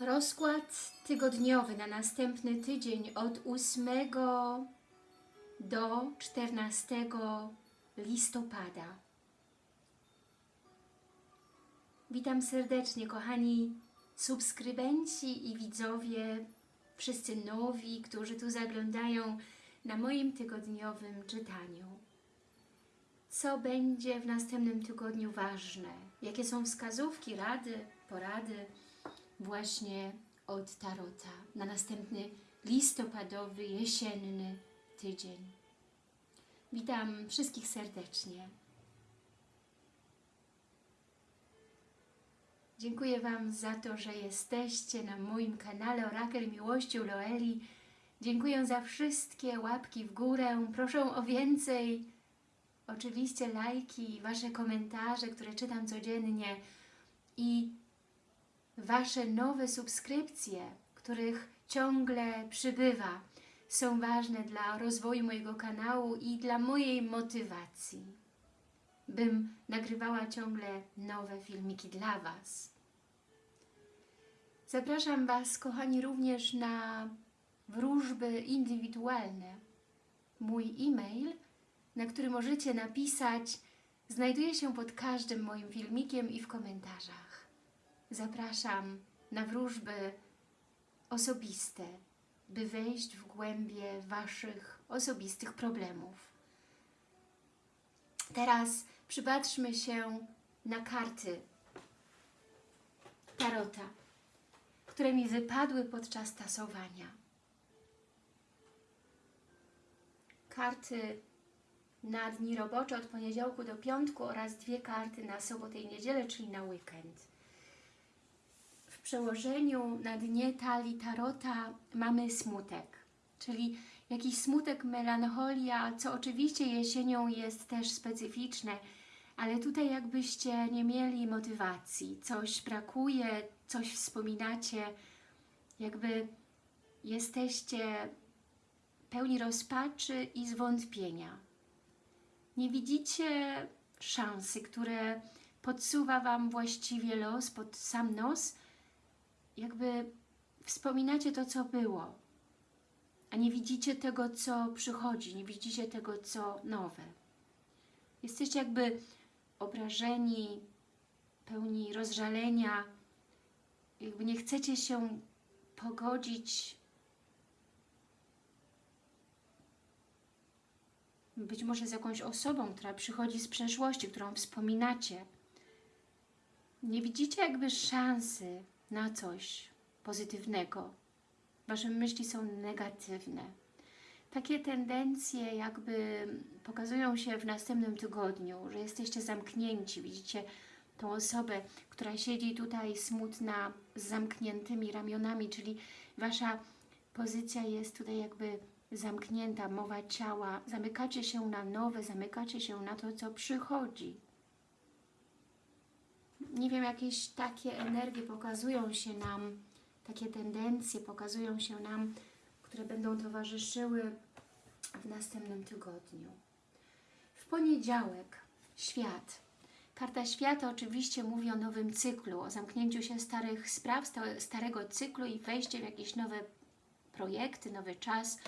Rozkład tygodniowy na następny tydzień od 8 do 14 listopada. Witam serdecznie, kochani subskrybenci i widzowie, wszyscy nowi, którzy tu zaglądają na moim tygodniowym czytaniu. Co będzie w następnym tygodniu ważne? Jakie są wskazówki, rady, porady właśnie od Tarota na następny listopadowy, jesienny tydzień? Witam wszystkich serdecznie. Dziękuję Wam za to, że jesteście na moim kanale Orakel Miłości Loeli. Dziękuję za wszystkie łapki w górę. Proszę o więcej. Oczywiście lajki, Wasze komentarze, które czytam codziennie i Wasze nowe subskrypcje, których ciągle przybywa, są ważne dla rozwoju mojego kanału i dla mojej motywacji, bym nagrywała ciągle nowe filmiki dla Was. Zapraszam Was, kochani, również na wróżby indywidualne. Mój e-mail, na który możecie napisać, znajduje się pod każdym moim filmikiem i w komentarzach. Zapraszam na wróżby osobiste, by wejść w głębie Waszych osobistych problemów. Teraz przypatrzmy się na karty Tarota, które mi wypadły podczas tasowania. Karty na dni robocze od poniedziałku do piątku oraz dwie karty na sobotę i niedzielę, czyli na weekend. Przełożeniu na dnie talii Tarota mamy smutek, czyli jakiś smutek, melancholia, co oczywiście jesienią jest też specyficzne, ale tutaj jakbyście nie mieli motywacji, coś brakuje, coś wspominacie, jakby jesteście pełni rozpaczy i zwątpienia. Nie widzicie szansy, które podsuwa Wam właściwie los pod sam nos, jakby wspominacie to, co było, a nie widzicie tego, co przychodzi, nie widzicie tego, co nowe. Jesteście jakby obrażeni, pełni rozżalenia, jakby nie chcecie się pogodzić być może z jakąś osobą, która przychodzi z przeszłości, którą wspominacie. Nie widzicie jakby szansy na coś pozytywnego. Wasze myśli są negatywne. Takie tendencje jakby pokazują się w następnym tygodniu, że jesteście zamknięci, widzicie tą osobę, która siedzi tutaj smutna, z zamkniętymi ramionami, czyli Wasza pozycja jest tutaj jakby zamknięta, mowa ciała, zamykacie się na nowe, zamykacie się na to, co przychodzi. Nie wiem, jakieś takie energie pokazują się nam, takie tendencje pokazują się nam, które będą towarzyszyły w następnym tygodniu. W poniedziałek świat. Karta świata oczywiście mówi o nowym cyklu, o zamknięciu się starych spraw, starego cyklu i wejście w jakieś nowe projekty, nowy czas,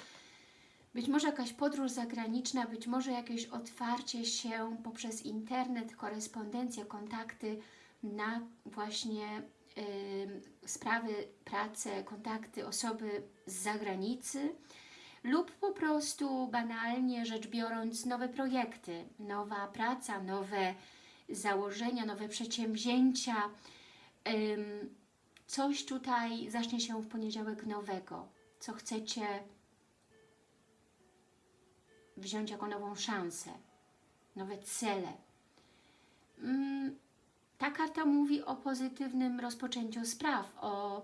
być może jakaś podróż zagraniczna, być może jakieś otwarcie się poprzez internet, korespondencję, kontakty na właśnie y, sprawy, pracę, kontakty osoby z zagranicy lub po prostu banalnie rzecz biorąc nowe projekty, nowa praca, nowe założenia, nowe przedsięwzięcia. Ym, coś tutaj zacznie się w poniedziałek nowego, co chcecie wziąć jako nową szansę, nowe cele. Mm, ta karta mówi o pozytywnym rozpoczęciu spraw, o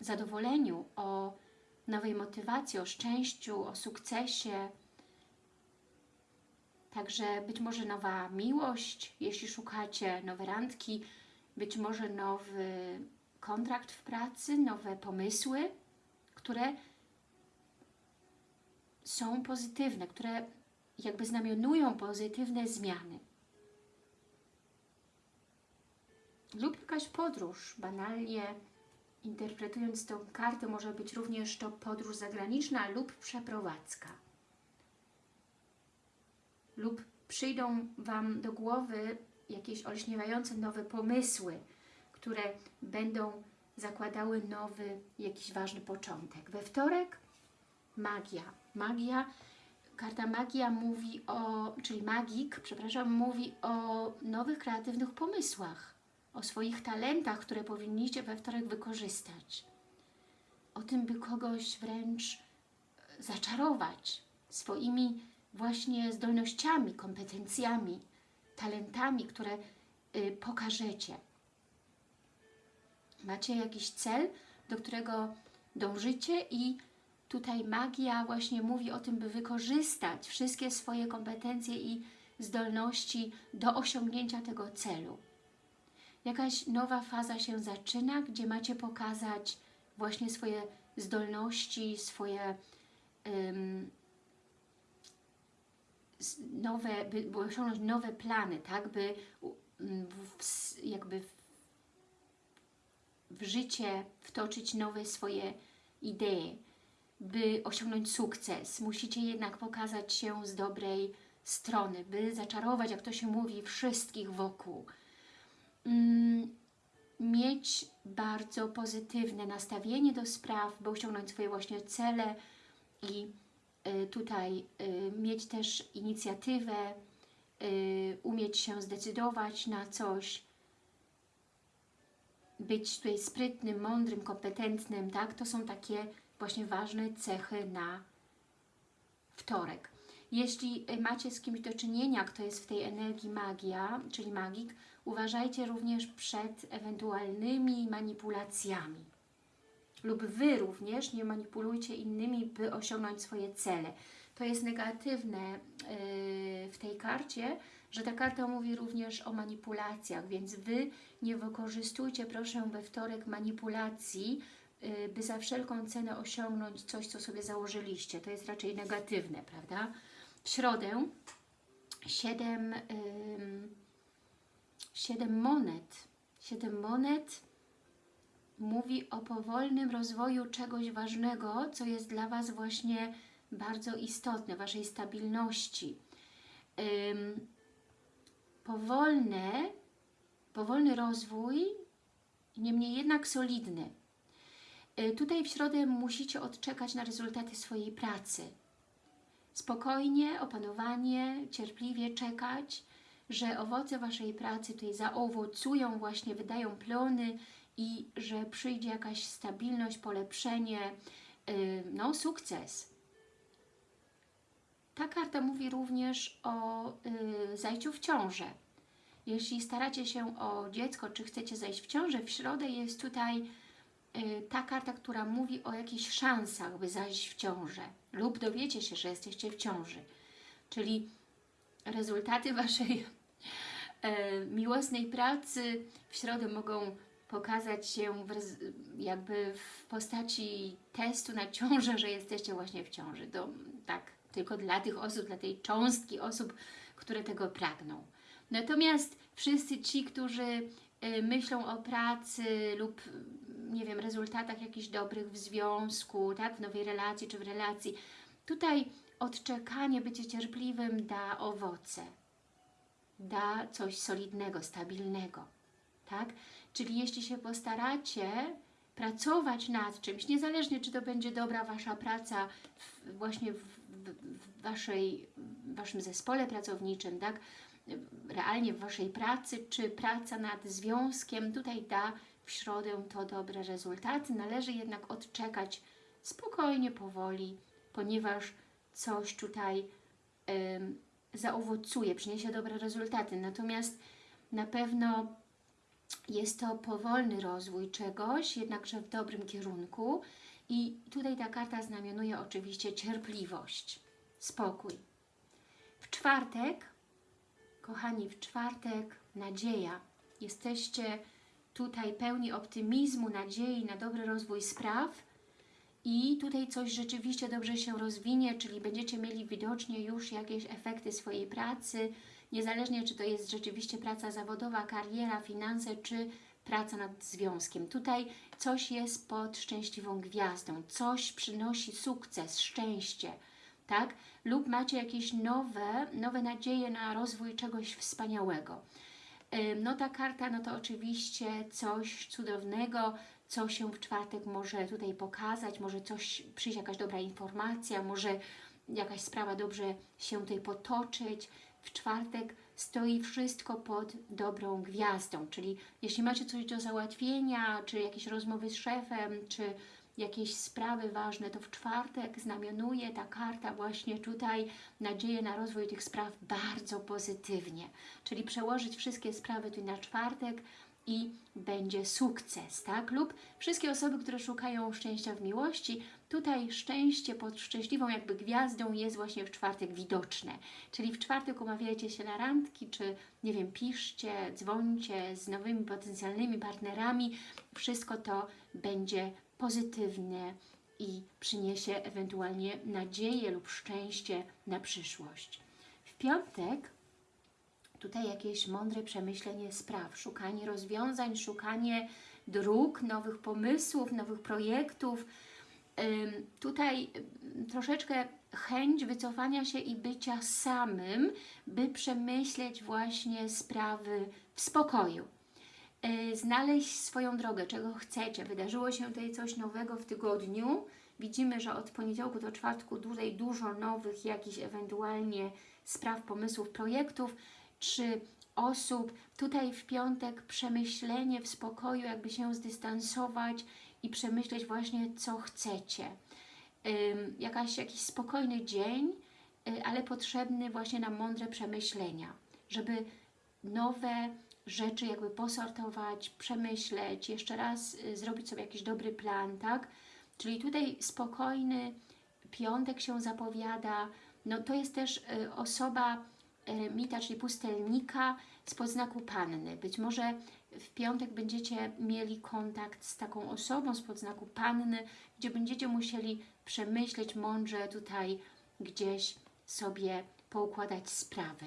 zadowoleniu, o nowej motywacji, o szczęściu, o sukcesie. Także być może nowa miłość, jeśli szukacie nowe randki, być może nowy kontrakt w pracy, nowe pomysły, które są pozytywne, które jakby znamionują pozytywne zmiany. lub jakaś podróż. Banalnie interpretując tą kartę, może być również to podróż zagraniczna lub przeprowadzka. Lub przyjdą Wam do głowy jakieś olśniewające nowe pomysły, które będą zakładały nowy, jakiś ważny początek. We wtorek magia. Magia, karta magia mówi o, czyli magik, przepraszam, mówi o nowych, kreatywnych pomysłach, o swoich talentach, które powinniście we wtorek wykorzystać. O tym, by kogoś wręcz zaczarować swoimi właśnie zdolnościami, kompetencjami, talentami, które y, pokażecie. Macie jakiś cel, do którego dążycie i tutaj magia właśnie mówi o tym, by wykorzystać wszystkie swoje kompetencje i zdolności do osiągnięcia tego celu. Jakaś nowa faza się zaczyna, gdzie macie pokazać właśnie swoje zdolności, swoje um, nowe, by, osiągnąć nowe plany, tak, by w, jakby w, w życie wtoczyć nowe swoje idee, by osiągnąć sukces. Musicie jednak pokazać się z dobrej strony, by zaczarować, jak to się mówi, wszystkich wokół. Mm, mieć bardzo pozytywne nastawienie do spraw, by osiągnąć swoje właśnie cele i y, tutaj y, mieć też inicjatywę, y, umieć się zdecydować na coś, być tutaj sprytnym, mądrym, kompetentnym, tak? To są takie właśnie ważne cechy na wtorek. Jeśli macie z kimś do czynienia, kto jest w tej energii magia, czyli magik, uważajcie również przed ewentualnymi manipulacjami. Lub Wy również nie manipulujcie innymi, by osiągnąć swoje cele. To jest negatywne yy, w tej karcie, że ta karta mówi również o manipulacjach, więc Wy nie wykorzystujcie proszę we wtorek manipulacji, by za wszelką cenę osiągnąć coś, co sobie założyliście. To jest raczej negatywne, prawda? W środę 7, yy, 7 monet. 7 monet mówi o powolnym rozwoju czegoś ważnego, co jest dla Was właśnie bardzo istotne, Waszej stabilności. Powolne, powolny rozwój, niemniej jednak solidny. Y, tutaj w środę musicie odczekać na rezultaty swojej pracy. Spokojnie, opanowanie, cierpliwie czekać, że owoce Waszej pracy tutaj zaowocują, właśnie wydają plony i że przyjdzie jakaś stabilność, polepszenie, y, no sukces. Ta karta mówi również o y, zajściu w ciążę. Jeśli staracie się o dziecko, czy chcecie zajść w ciążę, w środę jest tutaj ta karta, która mówi o jakichś szansach, by zajść w ciążę lub dowiecie się, że jesteście w ciąży. Czyli rezultaty Waszej e, miłosnej pracy w środę mogą pokazać się w, jakby w postaci testu na ciążę, że jesteście właśnie w ciąży. To tak, tylko dla tych osób, dla tej cząstki osób, które tego pragną. Natomiast wszyscy ci, którzy y, myślą o pracy lub nie wiem, rezultatach jakichś dobrych w związku, tak, w nowej relacji czy w relacji, tutaj odczekanie, bycie cierpliwym da owoce, da coś solidnego, stabilnego, tak? Czyli jeśli się postaracie pracować nad czymś, niezależnie czy to będzie dobra Wasza praca w, właśnie w, w, w waszej, Waszym zespole pracowniczym, tak? Realnie w Waszej pracy, czy praca nad związkiem, tutaj da w środę to dobre rezultaty. Należy jednak odczekać spokojnie, powoli, ponieważ coś tutaj zaowocuje, przyniesie dobre rezultaty. Natomiast na pewno jest to powolny rozwój czegoś, jednakże w dobrym kierunku. I tutaj ta karta znamionuje oczywiście cierpliwość, spokój. W czwartek, kochani, w czwartek nadzieja. Jesteście tutaj pełni optymizmu, nadziei na dobry rozwój spraw i tutaj coś rzeczywiście dobrze się rozwinie, czyli będziecie mieli widocznie już jakieś efekty swojej pracy, niezależnie czy to jest rzeczywiście praca zawodowa, kariera, finanse, czy praca nad związkiem. Tutaj coś jest pod szczęśliwą gwiazdą, coś przynosi sukces, szczęście, tak? Lub macie jakieś nowe, nowe nadzieje na rozwój czegoś wspaniałego. No ta karta, no to oczywiście coś cudownego, co się w czwartek może tutaj pokazać, może coś, przyjść jakaś dobra informacja, może jakaś sprawa dobrze się tutaj potoczyć. W czwartek stoi wszystko pod dobrą gwiazdą, czyli jeśli macie coś do załatwienia, czy jakieś rozmowy z szefem, czy jakieś sprawy ważne, to w czwartek znamionuje ta karta właśnie tutaj nadzieję na rozwój tych spraw bardzo pozytywnie. Czyli przełożyć wszystkie sprawy tu na czwartek i będzie sukces, tak? Lub wszystkie osoby, które szukają szczęścia w miłości, tutaj szczęście pod szczęśliwą jakby gwiazdą jest właśnie w czwartek widoczne. Czyli w czwartek umawiajcie się na randki, czy nie wiem, piszcie, dzwońcie z nowymi potencjalnymi partnerami. Wszystko to będzie pozytywne i przyniesie ewentualnie nadzieję lub szczęście na przyszłość. W piątek tutaj jakieś mądre przemyślenie spraw, szukanie rozwiązań, szukanie dróg, nowych pomysłów, nowych projektów. Tutaj troszeczkę chęć wycofania się i bycia samym, by przemyśleć właśnie sprawy w spokoju. Yy, Znaleźć swoją drogę, czego chcecie. Wydarzyło się tutaj coś nowego w tygodniu. Widzimy, że od poniedziałku do czwartku tutaj dużo nowych jakichś ewentualnie spraw, pomysłów, projektów czy osób. Tutaj w piątek przemyślenie w spokoju, jakby się zdystansować i przemyśleć właśnie, co chcecie. Jakaś, jakiś spokojny dzień, y, ale potrzebny właśnie na mądre przemyślenia, żeby nowe rzeczy jakby posortować, przemyśleć, jeszcze raz y, zrobić sobie jakiś dobry plan, tak? Czyli tutaj spokojny piątek się zapowiada. No to jest też y, osoba eremita, czyli pustelnika z podznaku Panny. Być może w piątek będziecie mieli kontakt z taką osobą z podznaku Panny, gdzie będziecie musieli przemyśleć mądrze tutaj gdzieś sobie poukładać sprawy.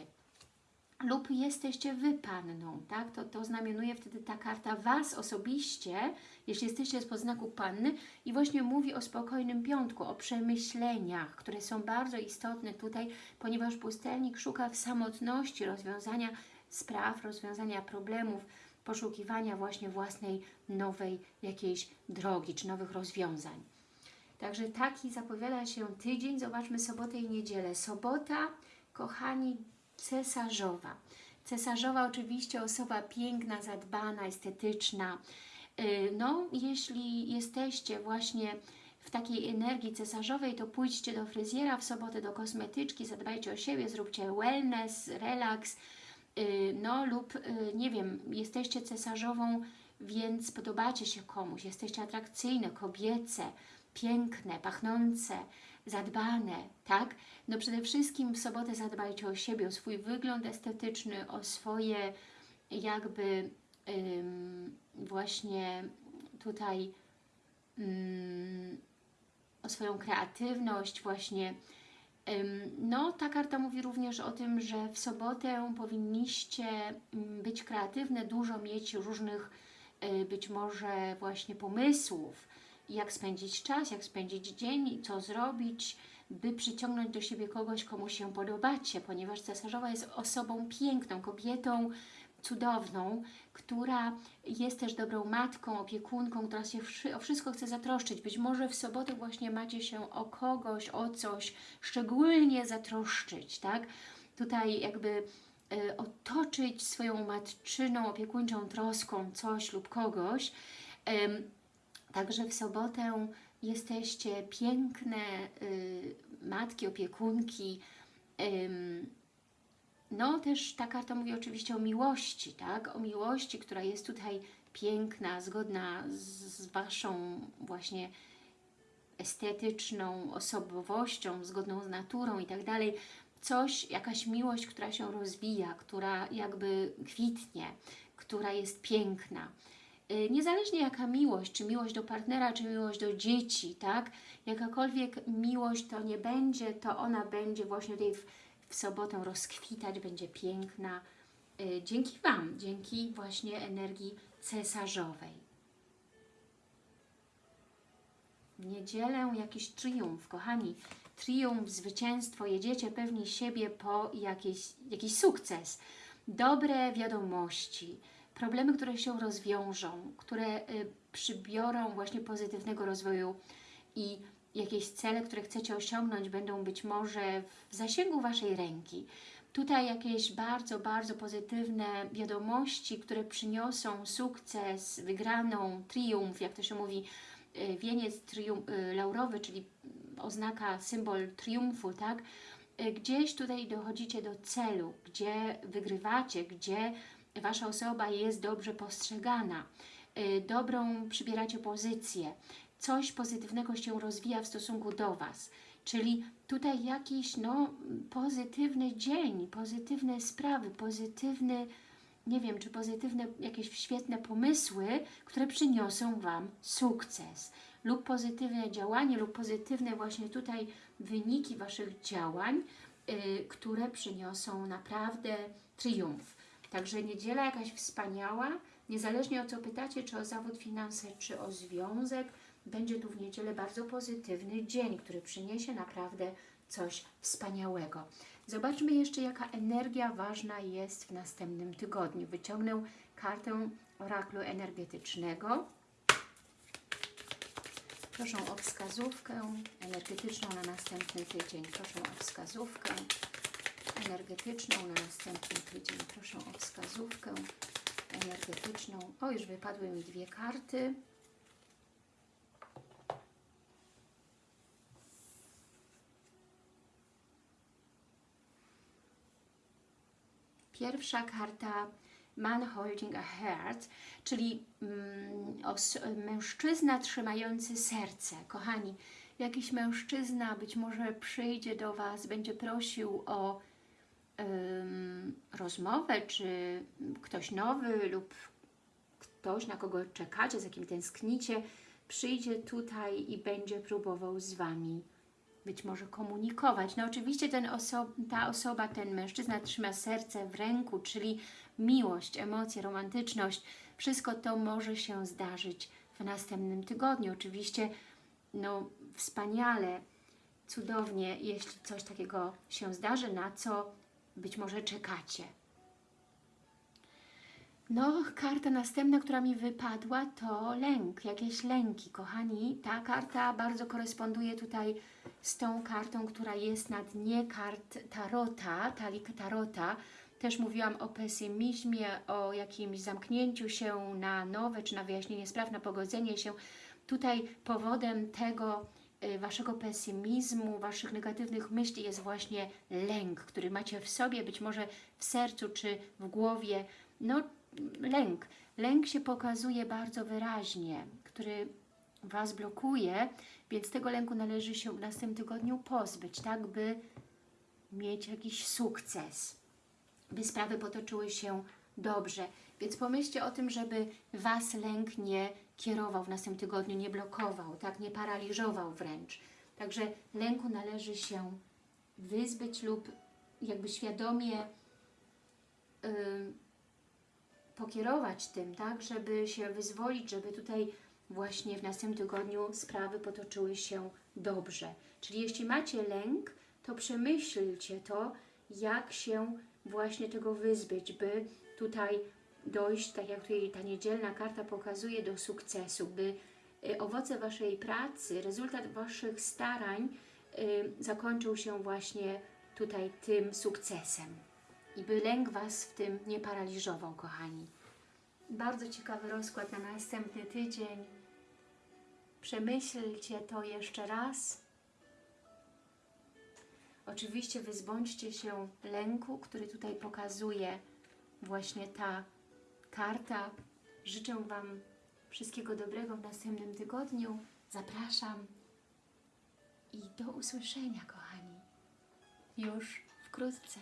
Lub jesteście Wy Panną, tak? To, to znamionuje wtedy ta karta Was osobiście, jeśli jesteście z podznaku Panny i właśnie mówi o spokojnym piątku, o przemyśleniach, które są bardzo istotne tutaj, ponieważ pustelnik szuka w samotności rozwiązania spraw, rozwiązania problemów, poszukiwania właśnie własnej nowej jakiejś drogi, czy nowych rozwiązań. Także taki zapowiada się tydzień. Zobaczmy sobotę i niedzielę. Sobota, kochani, cesarzowa. Cesarzowa oczywiście osoba piękna, zadbana, estetyczna. Yy, No, jeśli jesteście właśnie w takiej energii cesarzowej, to pójdźcie do fryzjera w sobotę, do kosmetyczki, zadbajcie o siebie, zróbcie wellness, relaks, yy, no lub yy, nie wiem, jesteście cesarzową, więc podobacie się komuś, jesteście atrakcyjne, kobiece, piękne, pachnące, zadbane, tak? No przede wszystkim w sobotę zadbajcie o siebie, o swój wygląd estetyczny, o swoje jakby ym, właśnie tutaj ym, o swoją kreatywność właśnie. Ym, No, ta karta mówi również o tym, że w sobotę powinniście być kreatywne, dużo mieć różnych y, być może właśnie pomysłów, jak spędzić czas, jak spędzić dzień, co zrobić, by przyciągnąć do siebie kogoś, komu się podobacie, ponieważ cesarzowa jest osobą piękną, kobietą cudowną, która jest też dobrą matką, opiekunką, która się o wszystko chce zatroszczyć. Być może w sobotę właśnie macie się o kogoś, o coś szczególnie zatroszczyć, tak? Tutaj jakby y, otoczyć swoją matczyną, opiekuńczą troską coś lub kogoś. Ym, Także w sobotę jesteście piękne y, matki, opiekunki. Ym, no też ta karta mówi oczywiście o miłości, tak? O miłości, która jest tutaj piękna, zgodna z, z Waszą właśnie estetyczną osobowością, zgodną z naturą i tak dalej. Coś, jakaś miłość, która się rozwija, która jakby kwitnie, która jest piękna. Y, Niezależnie jaka miłość, czy miłość do partnera, czy miłość do dzieci, tak? Jakakolwiek miłość to nie będzie, to ona będzie właśnie tutaj w, w sobotę rozkwitać, będzie piękna. Y, Dzięki Wam, dzięki właśnie energii cesarzowej. Niedzielę jakiś triumf, kochani, triumf, zwycięstwo, jedziecie pewni siebie po jakiś, jakiś sukces, dobre wiadomości, problemy, które się rozwiążą, które y, przybiorą właśnie pozytywnego rozwoju i jakieś cele, które chcecie osiągnąć, będą być może w zasięgu Waszej ręki. Tutaj jakieś bardzo, bardzo pozytywne wiadomości, które przyniosą sukces, wygraną, triumf, jak to się mówi, y, wieniec y, laurowy, czyli oznaka, symbol triumfu, tak? Gdzieś tutaj dochodzicie do celu, gdzie wygrywacie, gdzie Wasza osoba jest dobrze postrzegana, y, dobrą przybieracie pozycję, coś pozytywnego się rozwija w stosunku do Was. Czyli tutaj jakiś no, pozytywny dzień, pozytywne sprawy, pozytywny, nie wiem, czy pozytywne jakieś świetne pomysły, które przyniosą Wam sukces lub pozytywne działanie, lub pozytywne właśnie tutaj wyniki Waszych działań, y, które przyniosą naprawdę triumf. Także niedziela jakaś wspaniała, niezależnie o co pytacie, czy o zawód, finanse, czy o związek, będzie tu w niedzielę bardzo pozytywny dzień, który przyniesie naprawdę coś wspaniałego. Zobaczmy jeszcze, jaka energia ważna jest w następnym tygodniu. Wyciągnę kartę oraklu energetycznego. Proszę o wskazówkę energetyczną na następny tydzień. Proszę o wskazówkę energetyczną na następny tydzień. Proszę o wskazówkę energetyczną. O, już wypadły mi dwie karty. Pierwsza karta Man holding a heart, czyli mm, mężczyzna trzymający serce. Kochani, jakiś mężczyzna być może przyjdzie do Was, będzie prosił o rozmowę, czy ktoś nowy lub ktoś, na kogo czekacie, za kim tęsknicie, przyjdzie tutaj i będzie próbował z Wami być może komunikować. No oczywiście ten oso ta osoba, ten mężczyzna trzyma serce w ręku, czyli miłość, emocje, romantyczność. Wszystko to może się zdarzyć w następnym tygodniu. Oczywiście no wspaniale, cudownie, jeśli coś takiego się zdarzy, na co być może czekacie. No, karta następna, która mi wypadła, to lęk, jakieś lęki, kochani. Ta karta bardzo koresponduje tutaj z tą kartą, która jest na dnie kart Tarota, talik Tarota. Też mówiłam o pesymizmie, o jakimś zamknięciu się na nowe, czy na wyjaśnienie spraw, na pogodzenie się. Tutaj powodem tego Waszego pesymizmu, Waszych negatywnych myśli jest właśnie lęk, który macie w sobie, być może w sercu, czy w głowie. No, lęk. Lęk się pokazuje bardzo wyraźnie, który Was blokuje, więc tego lęku należy się w następnym tygodniu pozbyć, tak by mieć jakiś sukces, by sprawy potoczyły się dobrze. Więc pomyślcie o tym, żeby Was lęk nie kierował w następnym tygodniu, nie blokował, tak, nie paraliżował wręcz. Także lęku należy się wyzbyć lub jakby świadomie yy, pokierować tym, tak, żeby się wyzwolić, żeby tutaj właśnie w następnym tygodniu sprawy potoczyły się dobrze. Czyli jeśli macie lęk, to przemyślcie to, jak się właśnie tego wyzbyć, by tutaj dojść, tak jak tutaj ta niedzielna karta pokazuje, do sukcesu, by y, owoce Waszej pracy, rezultat Waszych starań y, zakończył się właśnie tutaj tym sukcesem i by lęk Was w tym nie paraliżował, kochani. Bardzo ciekawy rozkład na następny tydzień. Przemyślcie to jeszcze raz. Oczywiście wyzbądźcie się lęku, który tutaj pokazuje właśnie ta karta. Życzę Wam wszystkiego dobrego w następnym tygodniu. Zapraszam i do usłyszenia, kochani, już wkrótce.